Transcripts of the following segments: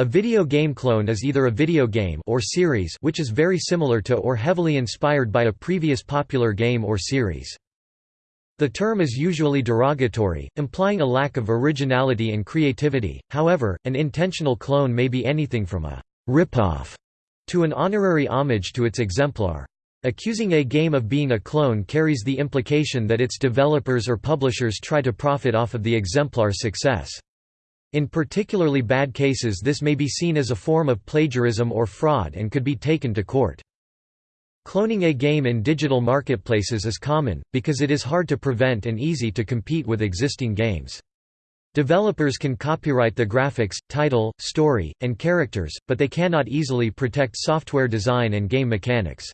A video game clone is either a video game or series which is very similar to or heavily inspired by a previous popular game or series. The term is usually derogatory, implying a lack of originality and creativity, however, an intentional clone may be anything from a «rip-off» to an honorary homage to its exemplar. Accusing a game of being a clone carries the implication that its developers or publishers try to profit off of the exemplar's success. In particularly bad cases this may be seen as a form of plagiarism or fraud and could be taken to court. Cloning a game in digital marketplaces is common, because it is hard to prevent and easy to compete with existing games. Developers can copyright the graphics, title, story, and characters, but they cannot easily protect software design and game mechanics.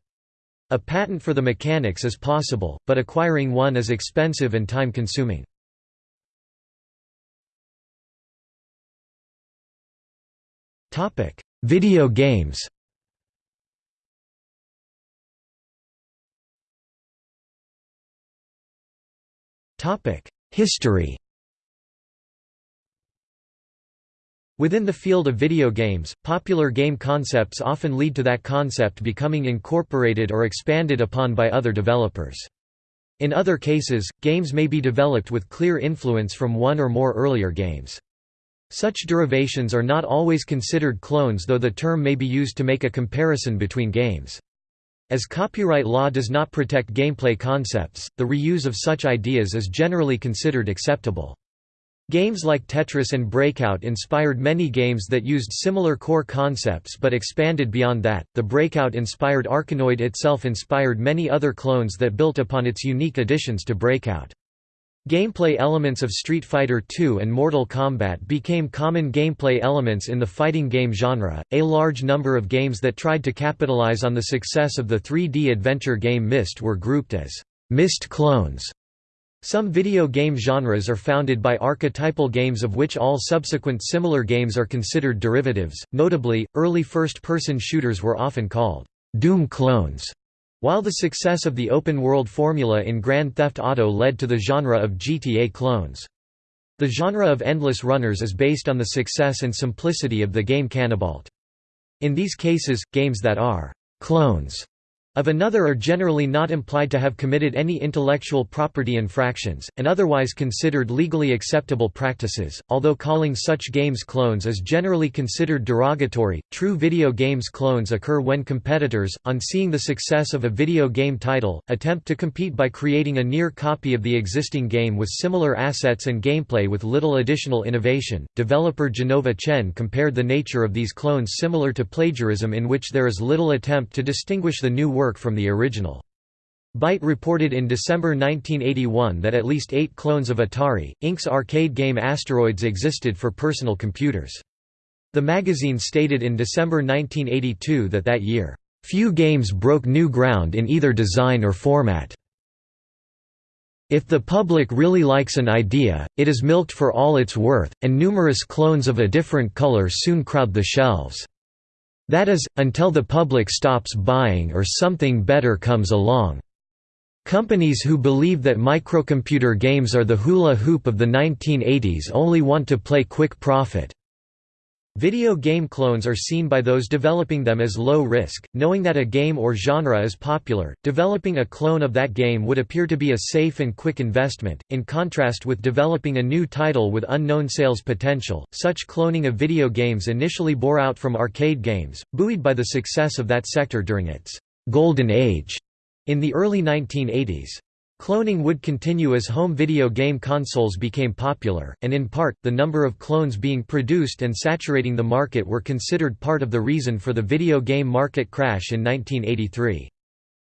A patent for the mechanics is possible, but acquiring one is expensive and time-consuming. Video games Topic: History Within the field of video games, popular game concepts often lead to that concept becoming incorporated or expanded upon by other developers. In other cases, games may be developed with clear influence from one or more earlier games. Such derivations are not always considered clones though the term may be used to make a comparison between games. As copyright law does not protect gameplay concepts, the reuse of such ideas is generally considered acceptable. Games like Tetris and Breakout inspired many games that used similar core concepts but expanded beyond that. The Breakout inspired Arkanoid itself inspired many other clones that built upon its unique additions to Breakout. Gameplay elements of Street Fighter II and Mortal Kombat became common gameplay elements in the fighting game genre. A large number of games that tried to capitalize on the success of the 3D adventure game Myst were grouped as Myst clones. Some video game genres are founded by archetypal games of which all subsequent similar games are considered derivatives. Notably, early first-person shooters were often called Doom clones. While the success of the open-world formula in Grand Theft Auto led to the genre of GTA clones. The genre of endless runners is based on the success and simplicity of the game Canabalt. In these cases, games that are «clones» of another are generally not implied to have committed any intellectual property infractions, and otherwise considered legally acceptable practices. Although calling such games clones is generally considered derogatory, true video games clones occur when competitors, on seeing the success of a video game title, attempt to compete by creating a near copy of the existing game with similar assets and gameplay with little additional innovation. Developer Jenova Chen compared the nature of these clones similar to plagiarism in which there is little attempt to distinguish the new work work from the original. Byte reported in December 1981 that at least eight clones of Atari, Inc.'s arcade game Asteroids existed for personal computers. The magazine stated in December 1982 that that year, "...few games broke new ground in either design or format." If the public really likes an idea, it is milked for all it's worth, and numerous clones of a different color soon crowd the shelves. That is, until the public stops buying or something better comes along. Companies who believe that microcomputer games are the hula hoop of the 1980s only want to play quick profit. Video game clones are seen by those developing them as low risk, knowing that a game or genre is popular. Developing a clone of that game would appear to be a safe and quick investment, in contrast with developing a new title with unknown sales potential. Such cloning of video games initially bore out from arcade games, buoyed by the success of that sector during its golden age in the early 1980s. Cloning would continue as home video game consoles became popular, and in part, the number of clones being produced and saturating the market were considered part of the reason for the video game market crash in 1983.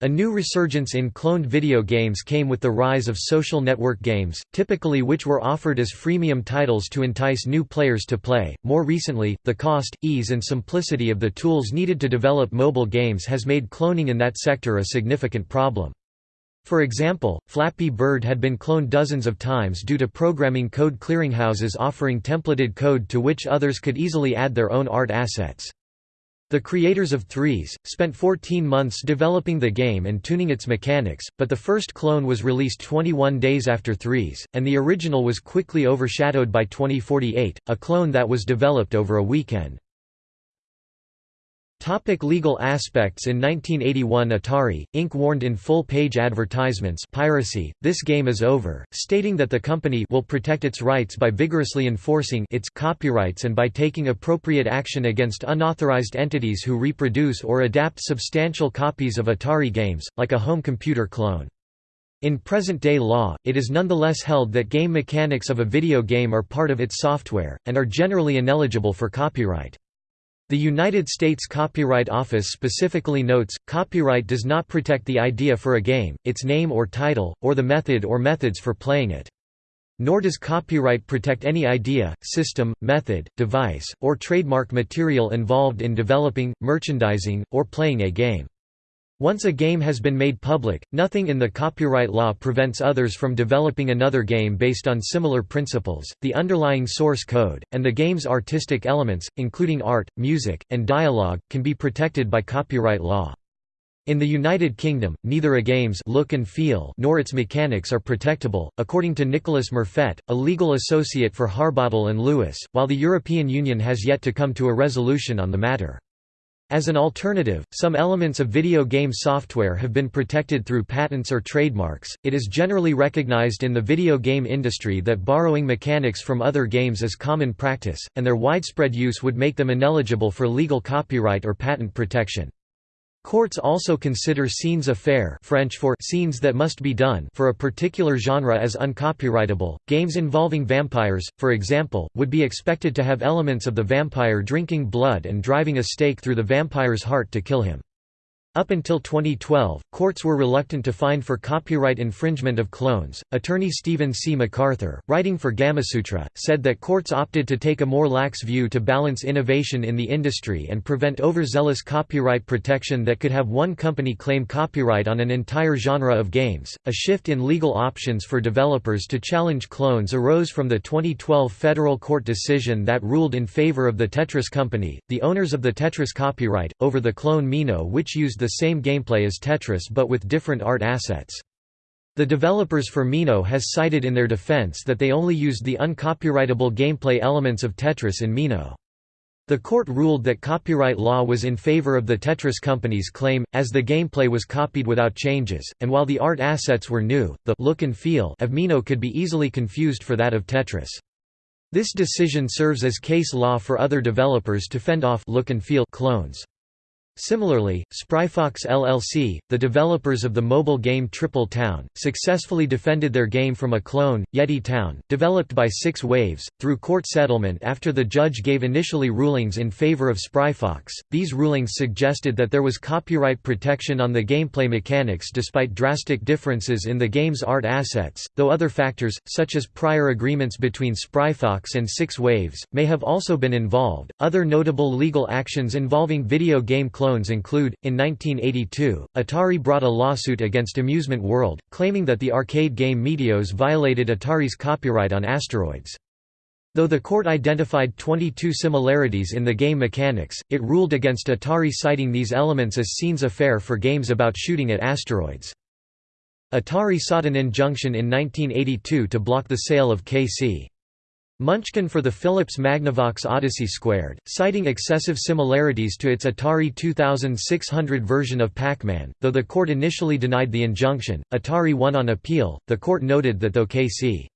A new resurgence in cloned video games came with the rise of social network games, typically which were offered as freemium titles to entice new players to play. More recently, the cost, ease, and simplicity of the tools needed to develop mobile games has made cloning in that sector a significant problem. For example, Flappy Bird had been cloned dozens of times due to programming code clearinghouses offering templated code to which others could easily add their own art assets. The creators of Threes, spent 14 months developing the game and tuning its mechanics, but the first clone was released 21 days after Threes, and the original was quickly overshadowed by 2048, a clone that was developed over a weekend. Topic legal aspects In 1981 Atari, Inc. warned in full-page advertisements piracy, this game is over, stating that the company will protect its rights by vigorously enforcing its copyrights and by taking appropriate action against unauthorized entities who reproduce or adapt substantial copies of Atari games, like a home computer clone. In present-day law, it is nonetheless held that game mechanics of a video game are part of its software, and are generally ineligible for copyright. The United States Copyright Office specifically notes, copyright does not protect the idea for a game, its name or title, or the method or methods for playing it. Nor does copyright protect any idea, system, method, device, or trademark material involved in developing, merchandising, or playing a game. Once a game has been made public, nothing in the copyright law prevents others from developing another game based on similar principles. The underlying source code, and the game's artistic elements, including art, music, and dialogue, can be protected by copyright law. In the United Kingdom, neither a game's look and feel nor its mechanics are protectable, according to Nicholas Murfett, a legal associate for Harbottle and Lewis, while the European Union has yet to come to a resolution on the matter. As an alternative, some elements of video game software have been protected through patents or trademarks. It is generally recognized in the video game industry that borrowing mechanics from other games is common practice, and their widespread use would make them ineligible for legal copyright or patent protection. Courts also consider scenes à faire French for scenes that must be done for a particular genre as uncopyrightable. Games involving vampires, for example, would be expected to have elements of the vampire drinking blood and driving a stake through the vampire's heart to kill him. Up until 2012, courts were reluctant to fine for copyright infringement of clones. Attorney Stephen C. McArthur, writing for Gamasutra, said that courts opted to take a more lax view to balance innovation in the industry and prevent overzealous copyright protection that could have one company claim copyright on an entire genre of games. A shift in legal options for developers to challenge clones arose from the 2012 federal court decision that ruled in favor of the Tetris company, the owners of the Tetris copyright, over the clone Mino which used the the same gameplay as Tetris but with different art assets. The developers for Mino has cited in their defense that they only used the uncopyrightable gameplay elements of Tetris in Mino. The court ruled that copyright law was in favor of the Tetris company's claim, as the gameplay was copied without changes, and while the art assets were new, the look and feel of Mino could be easily confused for that of Tetris. This decision serves as case law for other developers to fend off look and feel clones. Similarly, Spry Fox LLC, the developers of the mobile game Triple Town, successfully defended their game from a clone, Yeti Town, developed by Six Waves, through court settlement after the judge gave initially rulings in favor of Spry Fox. These rulings suggested that there was copyright protection on the gameplay mechanics despite drastic differences in the game's art assets, though other factors, such as prior agreements between Spry Fox and Six Waves, may have also been involved. Other notable legal actions involving video game clones clones include, in 1982, Atari brought a lawsuit against Amusement World, claiming that the arcade game Meteors violated Atari's copyright on asteroids. Though the court identified 22 similarities in the game mechanics, it ruled against Atari citing these elements as scenes à faire for games about shooting at asteroids. Atari sought an injunction in 1982 to block the sale of KC. Munchkin for the Philips Magnavox Odyssey Squared, citing excessive similarities to its Atari 2600 version of Pac-Man. Though the court initially denied the injunction, Atari won on appeal. The court noted that though KC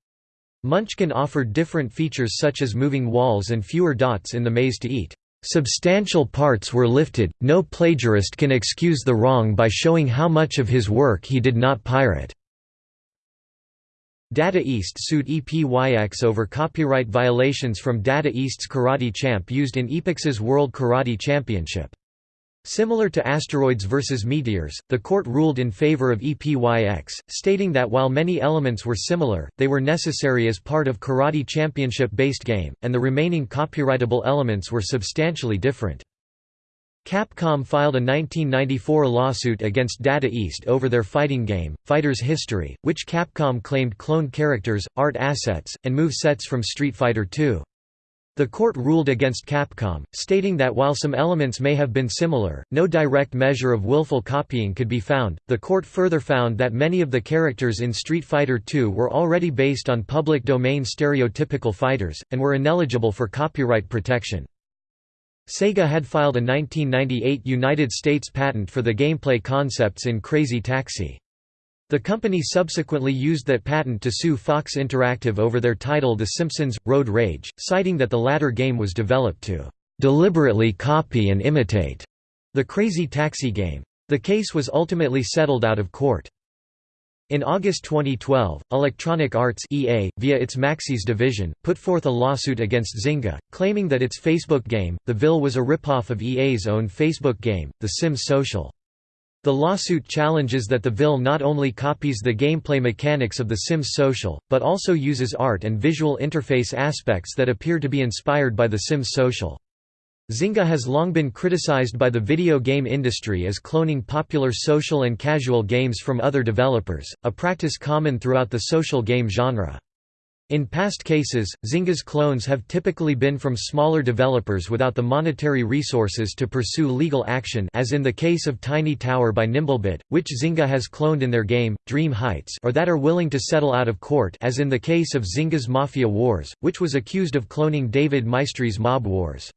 Munchkin offered different features such as moving walls and fewer dots in the maze to eat. Substantial parts were lifted, no plagiarist can excuse the wrong by showing how much of his work he did not pirate. Data East sued EPYX over copyright violations from Data East's Karate Champ used in Epyx's World Karate Championship. Similar to Asteroids vs. Meteors, the court ruled in favor of EPYX, stating that while many elements were similar, they were necessary as part of Karate Championship-based game, and the remaining copyrightable elements were substantially different. Capcom filed a 1994 lawsuit against Data East over their fighting game, Fighter's History, which Capcom claimed cloned characters, art assets, and move sets from Street Fighter II. The court ruled against Capcom, stating that while some elements may have been similar, no direct measure of willful copying could be found. The court further found that many of the characters in Street Fighter II were already based on public domain stereotypical fighters, and were ineligible for copyright protection. Sega had filed a 1998 United States patent for the gameplay concepts in Crazy Taxi. The company subsequently used that patent to sue Fox Interactive over their title The Simpsons – Road Rage, citing that the latter game was developed to "...deliberately copy and imitate." the Crazy Taxi game. The case was ultimately settled out of court. In August 2012, Electronic Arts EA, via its Maxis division, put forth a lawsuit against Zynga, claiming that its Facebook game, The Ville was a ripoff of EA's own Facebook game, The Sims Social. The lawsuit challenges that the Ville not only copies the gameplay mechanics of The Sims Social, but also uses art and visual interface aspects that appear to be inspired by The Sims Social. Zynga has long been criticized by the video game industry as cloning popular social and casual games from other developers, a practice common throughout the social game genre. In past cases, Zynga's clones have typically been from smaller developers without the monetary resources to pursue legal action as in the case of Tiny Tower by Nimblebit, which Zynga has cloned in their game, Dream Heights or that are willing to settle out of court as in the case of Zynga's Mafia Wars, which was accused of cloning David Maestri's Mob Wars.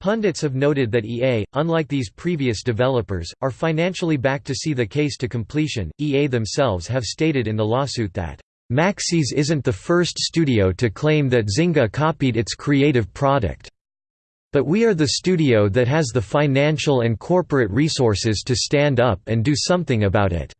Pundits have noted that EA, unlike these previous developers, are financially backed to see the case to completion. EA themselves have stated in the lawsuit that Maxis isn't the first studio to claim that Zynga copied its creative product. But we are the studio that has the financial and corporate resources to stand up and do something about it.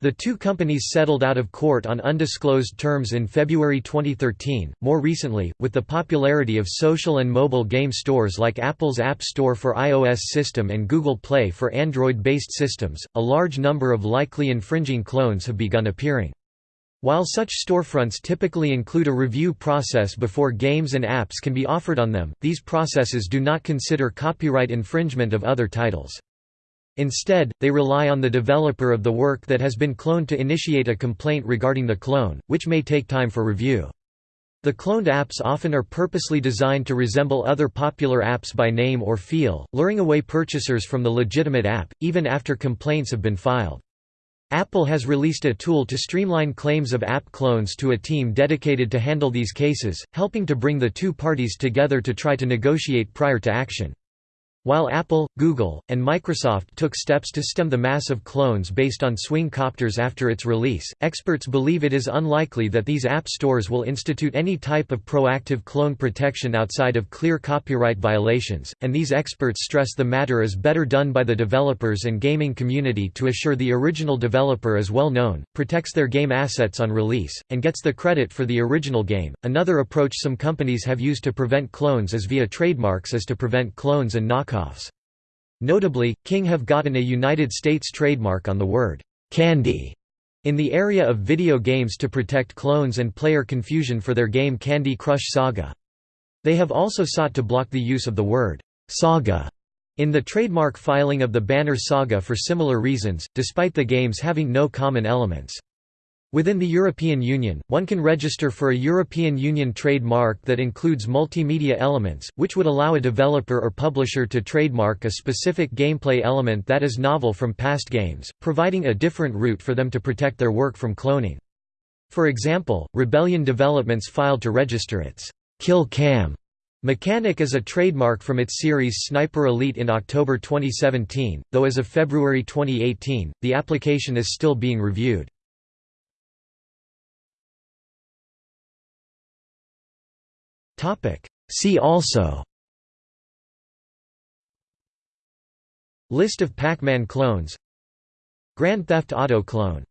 The two companies settled out of court on undisclosed terms in February 2013. More recently, with the popularity of social and mobile game stores like Apple's App Store for iOS system and Google Play for Android based systems, a large number of likely infringing clones have begun appearing. While such storefronts typically include a review process before games and apps can be offered on them, these processes do not consider copyright infringement of other titles. Instead, they rely on the developer of the work that has been cloned to initiate a complaint regarding the clone, which may take time for review. The cloned apps often are purposely designed to resemble other popular apps by name or feel, luring away purchasers from the legitimate app, even after complaints have been filed. Apple has released a tool to streamline claims of app clones to a team dedicated to handle these cases, helping to bring the two parties together to try to negotiate prior to action. While Apple, Google, and Microsoft took steps to stem the mass of clones based on swing copters after its release, experts believe it is unlikely that these app stores will institute any type of proactive clone protection outside of clear copyright violations, and these experts stress the matter is better done by the developers and gaming community to assure the original developer is well known, protects their game assets on release, and gets the credit for the original game. Another approach some companies have used to prevent clones as via trademarks is to prevent clones and knockoffs knockoffs. Notably, King have gotten a United States trademark on the word «candy» in the area of video games to protect clones and player confusion for their game Candy Crush Saga. They have also sought to block the use of the word «saga» in the trademark filing of the banner Saga for similar reasons, despite the games having no common elements. Within the European Union, one can register for a European Union trademark that includes multimedia elements, which would allow a developer or publisher to trademark a specific gameplay element that is novel from past games, providing a different route for them to protect their work from cloning. For example, Rebellion Developments filed to register its Kill Cam mechanic as a trademark from its series Sniper Elite in October 2017, though as of February 2018, the application is still being reviewed. See also. List of Pac-Man clones. Grand Theft Auto clone